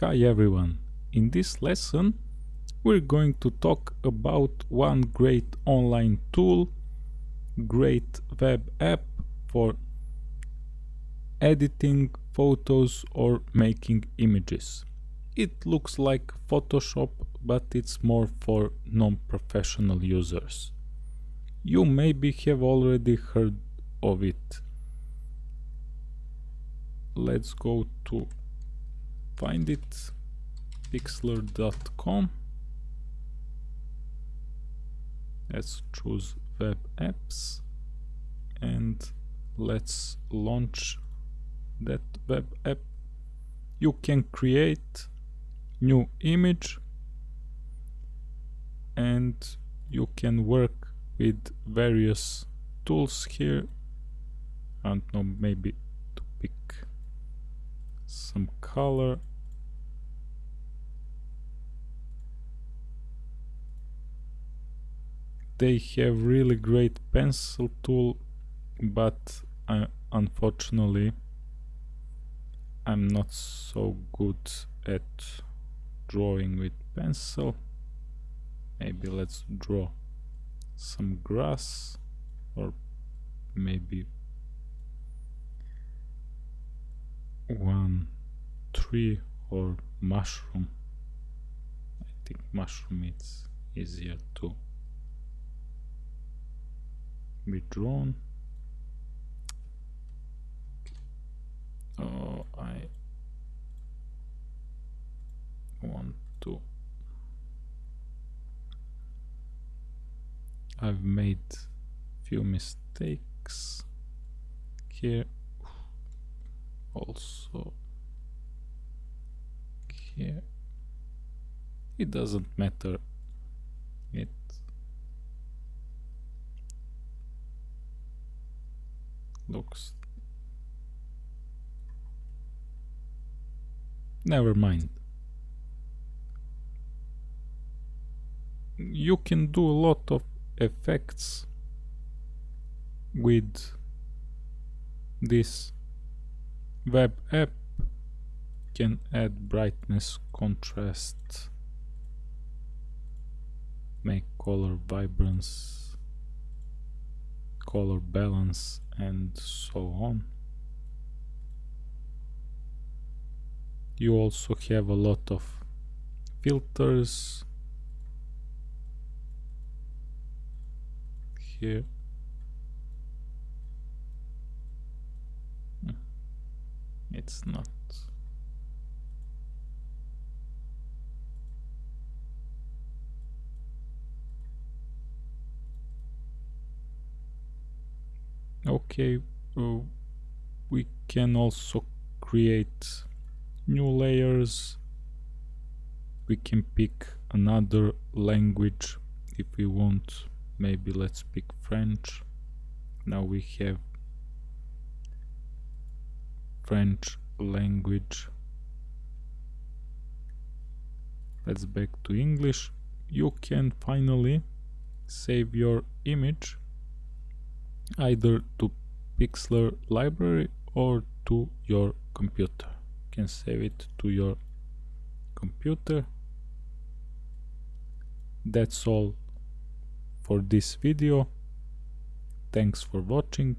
Hi everyone, in this lesson we're going to talk about one great online tool, great web app for editing photos or making images. It looks like Photoshop but it's more for non-professional users. You maybe have already heard of it. Let's go to find it. Pixlr.com let's choose web apps. And let's launch that web app. You can create new image. And you can work with various tools here. Know maybe some color. They have really great pencil tool but unfortunately I'm not so good at drawing with pencil. Maybe let's draw some grass or maybe one tree or mushroom. I think mushroom is easier to be drawn. Oh I want to. I've made few mistakes here. Also here it doesn't matter. It looks never mind. You can do a lot of effects with this web app. Can add brightness contrast make color vibrance color balance and so on. You also have a lot of filters. Here. It's not okay uh, we can also create new layers. We can pick another language if we want. Maybe let's pick French. Now we have French language. Let's back to English. You can finally save your image either to Pixlr library or to your computer. You can save it to your computer. That's all for this video. Thanks for watching